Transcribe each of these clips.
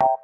you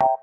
you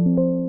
you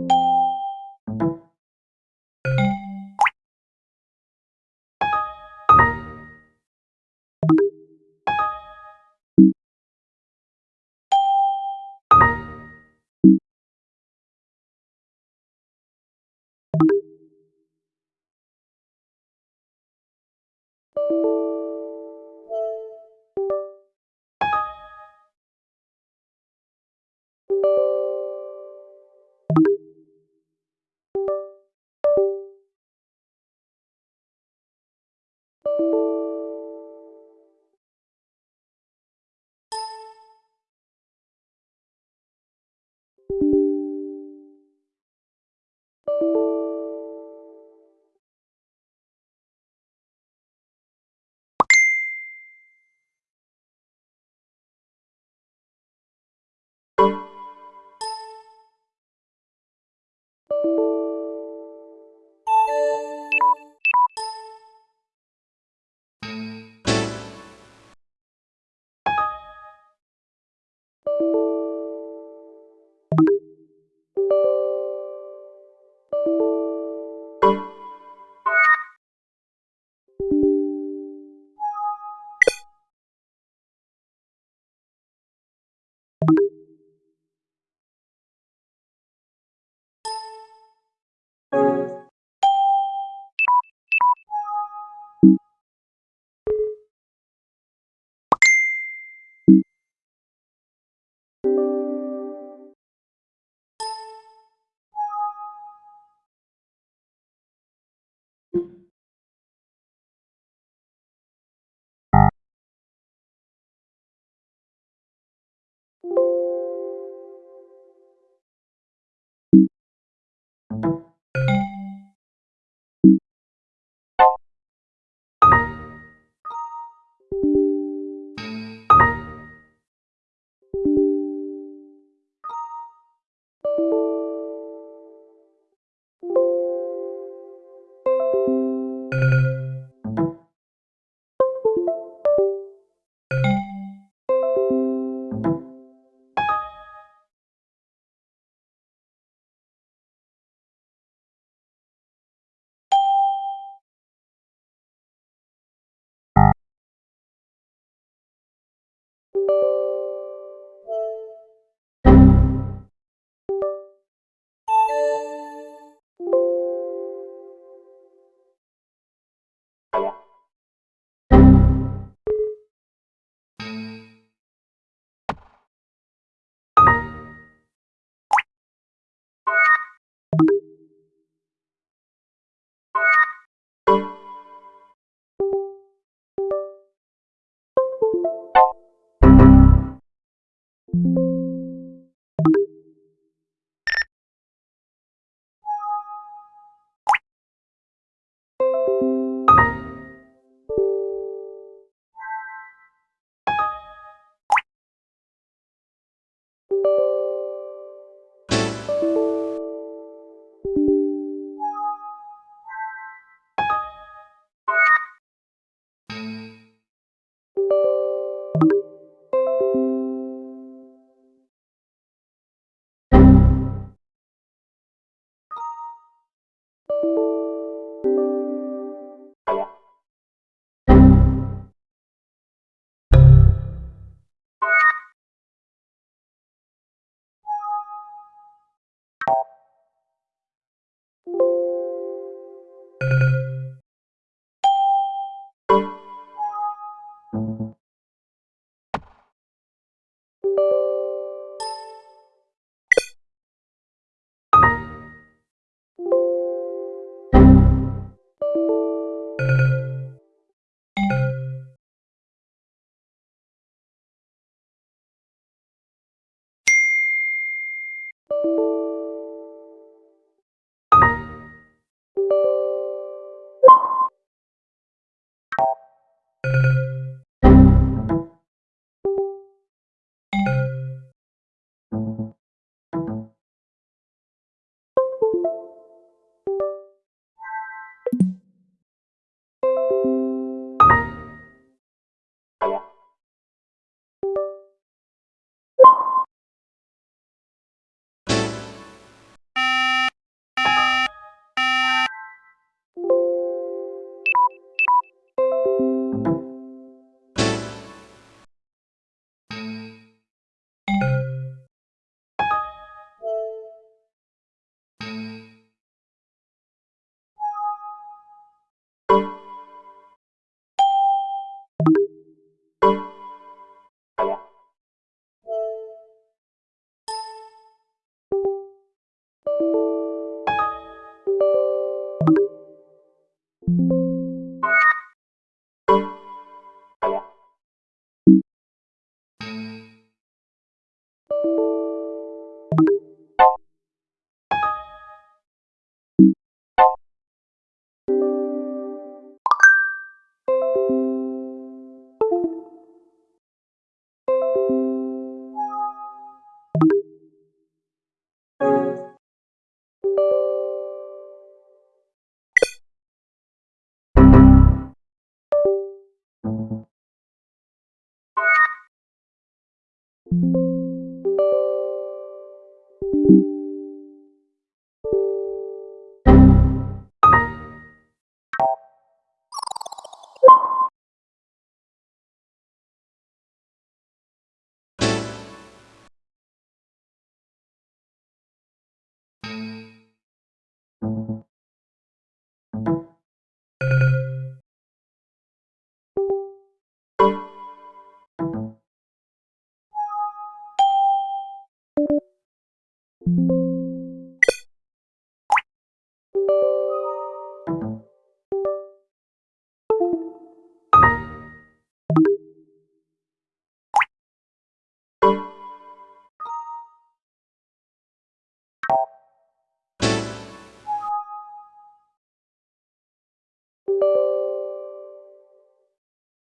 Música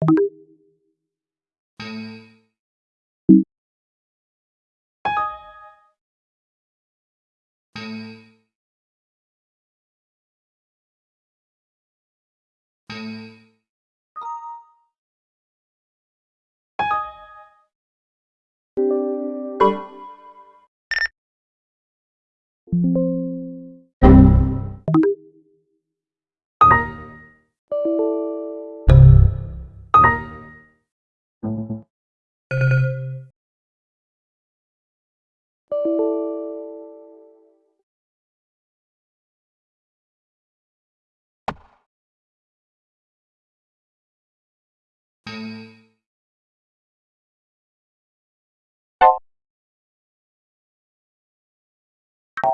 you you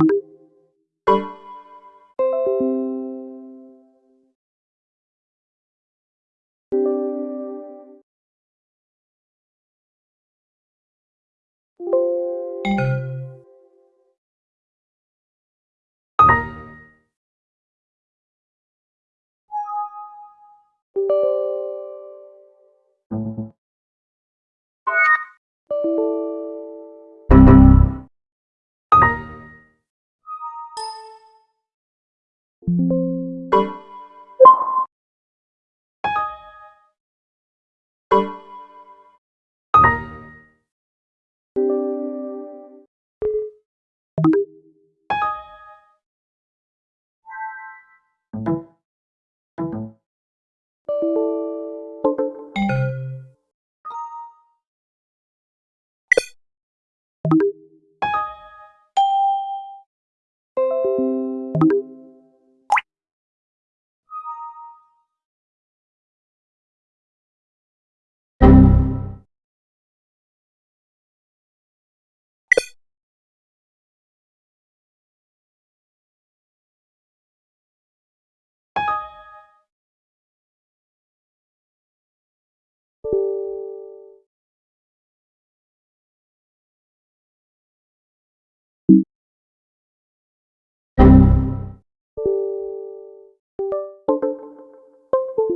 you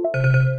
Música